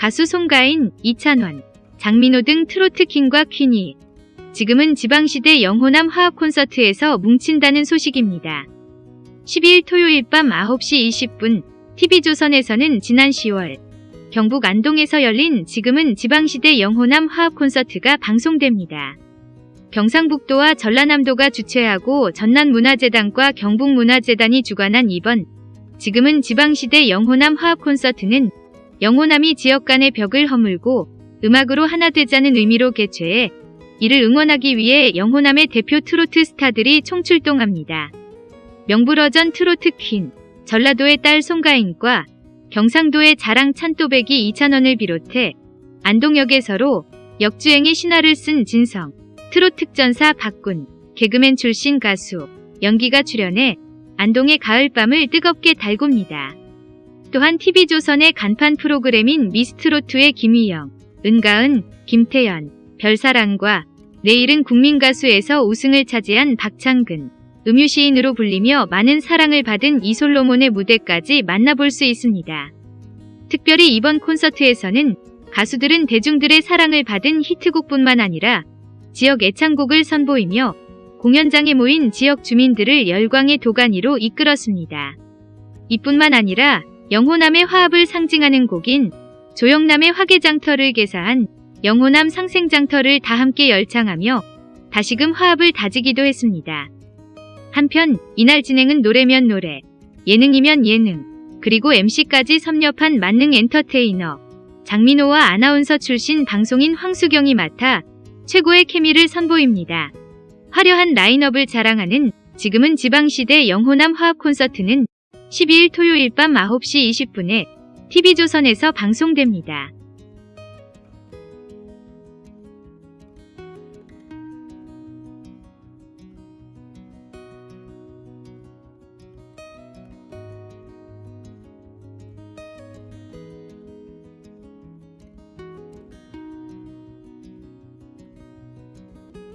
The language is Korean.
가수 송가인, 이찬원, 장민호 등 트로트 킹과 퀸이 지금은 지방시대 영호남 화합 콘서트에서 뭉친다는 소식입니다. 12일 토요일 밤 9시 20분 TV조선에서는 지난 10월 경북 안동에서 열린 지금은 지방시대 영호남 화합 콘서트가 방송됩니다. 경상북도와 전라남도가 주최하고 전남문화재단과 경북문화재단이 주관한 이번 지금은 지방시대 영호남 화합 콘서트는 영호남이 지역 간의 벽을 허물고 음악으로 하나 되자는 의미로 개최해 이를 응원하기 위해 영호남의 대표 트로트 스타들이 총출동합니다. 명불허전 트로트 퀸, 전라도의 딸 송가인과 경상도의 자랑 찬또배기 이찬원을 비롯해 안동역에서로 역주행의 신화를 쓴 진성, 트로트 특전사 박군, 개그맨 출신 가수, 연기가 출연해 안동의 가을밤을 뜨겁게 달굽니다. 또한 TV조선의 간판 프로그램인 미스트로트의 김희영, 은가은, 김태연, 별사랑과 내일은 국민가수에서 우승을 차지한 박창근, 음유시인으로 불리며 많은 사랑을 받은 이솔로몬의 무대까지 만나볼 수 있습니다. 특별히 이번 콘서트에서는 가수들은 대중들의 사랑을 받은 히트곡뿐만 아니라 지역 애창곡을 선보이며 공연장에 모인 지역 주민들을 열광의 도가니로 이끌었습니다. 이뿐만 아니라 영호남의 화합을 상징하는 곡인 조영남의 화개장터를 개사한 영호남 상생장터를 다 함께 열창하며 다시금 화합을 다지기도 했습니다. 한편 이날 진행은 노래면 노래, 예능이면 예능, 그리고 MC까지 섭렵한 만능 엔터테이너 장민호와 아나운서 출신 방송인 황수경이 맡아 최고의 케미를 선보입니다. 화려한 라인업을 자랑하는 지금은 지방시대 영호남 화합 콘서트는 12일 토요일 밤 9시 20분에 TV조선에서 방송됩니다.